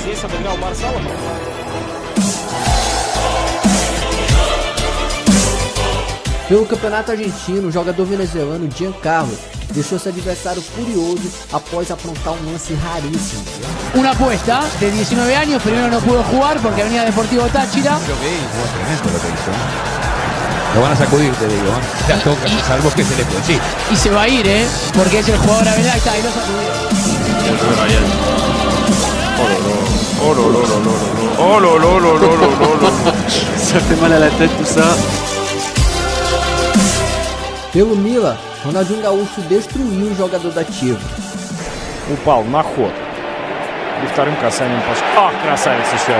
здесь обыграл Марсала. Pelo campeonato argentino, o jogador venezuelano Giancarlo deixou seu adversário furioso após aprontar um lance raríssimo. Una apuesta de 19 años, primero no pudo jugar porque venía Deportivo Táchira. Lo van a sacudir, te digo. ¿eh? La toca, salvo que se le puede. Sí. Y se va a ir, ¿eh? Porque es el jugador a verdad. Ahí está, ahí lo sacudió. Oh là là là là là là là Ça fait mal à la tête tout ça. Pelo Mila, Ronaldinho Gaúcho destruiu o jogador da Tivo. O Upał na chłop. I wtorym krasaniem poszedł. O, krasavec jeszcze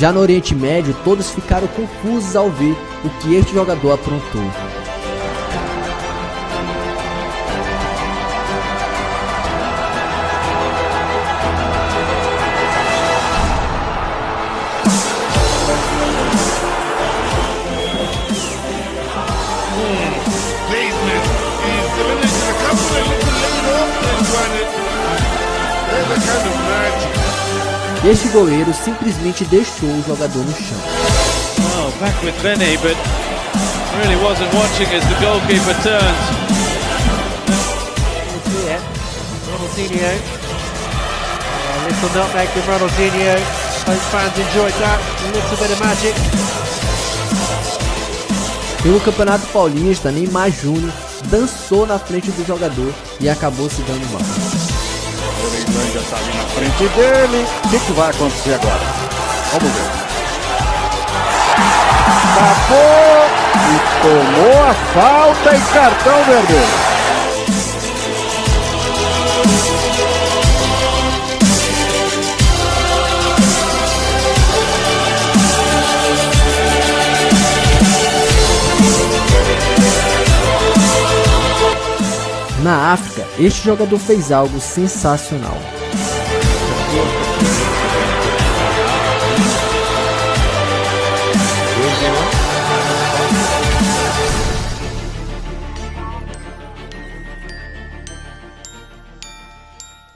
Já no Oriente Médio, todos ficaram confusos ao ver o que este jogador aprontou. Este goleiro simplesmente deixou o jogador no chão. Oh, back with Benny, but really wasn't watching as the goalkeeper turned. Yeah. Ronaldinho. A little nutmeg from Ronaldinho. Both fans enjoyed that. A little bit of magic. Pelo Campeonato Paulista, Neymar Júnior dançou na frente do jogador e acabou se dando mal. O Neymar já tá ali na frente dele. O que, que vai acontecer agora? Vamos ver. Tapou e tomou a falta e cartão vermelho. Este jogador fez algo sensacional.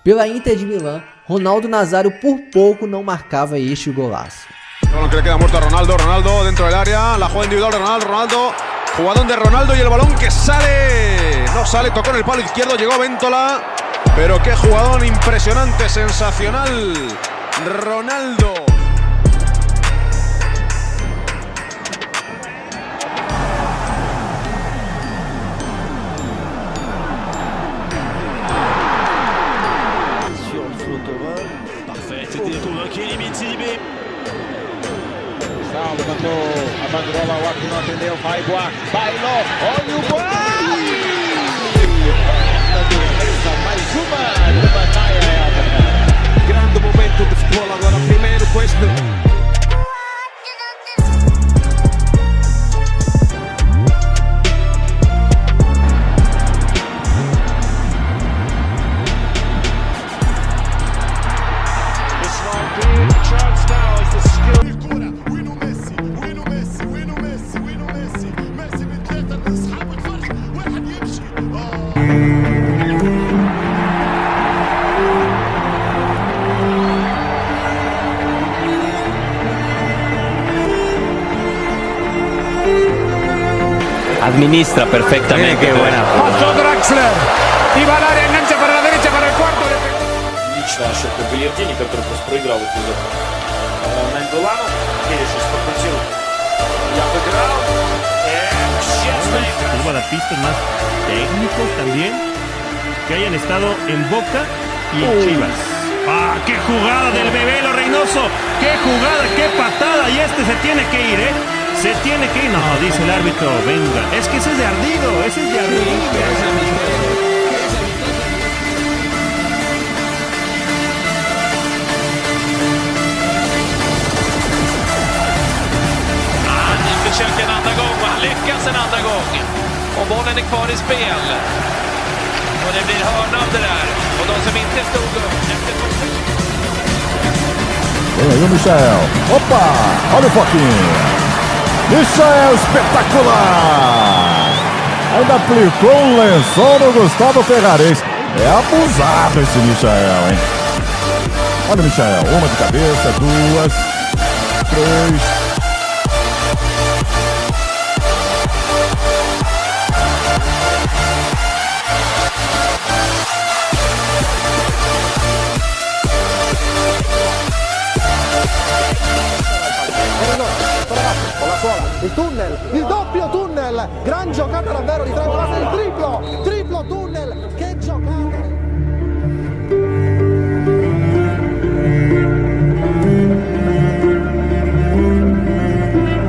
Pela Inter de Milão, Ronaldo Nazário por pouco não marcava este golaço. balón que le queda muerto a Ronaldo, Ronaldo dentro del área, la jugada individual Ronaldo, Ronaldo, jugadón de Ronaldo y el balón que sale, no sale, tocó en el palo izquierdo, llegó Ventola, pero qué jugadón impresionante, sensacional, Ronaldo. Atendeu, vai Buarque, bailou, olha o Buarque! Administra perfectamente. Qué buena. Pasó Draxler. Y va al área, engancha para la derecha para el cuarto. Лично ошибка Галердини, который просто проиграл эпизод. Наймбелану. Перешис подкрутил. Я обыграл. Uno de pistas más técnicos también que hayan estado en Boca y en Chivas. ¡Ah, qué jugada del bebé lo Reynoso! ¡Qué jugada, qué patada! Y este se tiene que ir, ¿eh? Se tiene que ir. No, dice el árbitro, venga. Es que ese es de ardido, ese es de ardido. Försöker en andra gång och han lyckas en andra gång. Och bollen är kvar i spel. Och det blir hörna av det där. Och de som inte stod upp efter första... Vem aí o Michael. Opa! Olha o Foquinha. Michael espetacular! Ainda aplicou um lençol no Gustavo Ferrares. É abusado esse Michael, hein? Olha o Michael, uma de cabeça, duas, três. Il tunnel, il doppio tunnel, gran giocata davvero di Trevola, il triplo, triplo tunnel, che giocata!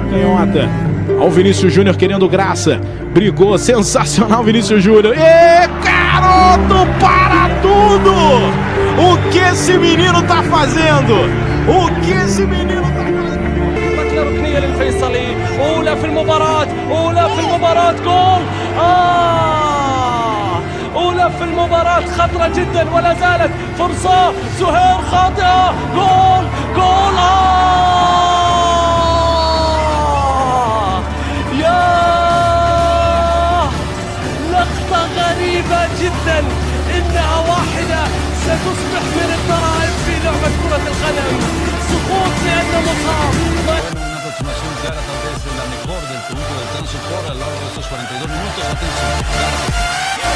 Canhota. Olha o Vinícius Júnior querendo graça. Brigou, sensacional Vinícius Júnior. E garoto, para tudo! O que esse menino tá fazendo? O que esse menino tá fazendo? ركنيه للفيصلي أولى في المباراة أولى في المباراة جول. آه! أولى في المباراة خطرة جدا ولا زالت. فرصة سهير خاطئة. جول جول. آه! يا! لقطة غريبة جدا. انها واحدة ستصبح من الضرائب في لعبة كرة القدم. سقوط لأنه مصاب. Aproximación clara, tal vez la mejor del conjunto del Transport a lo largo de estos 42 minutos. Atención.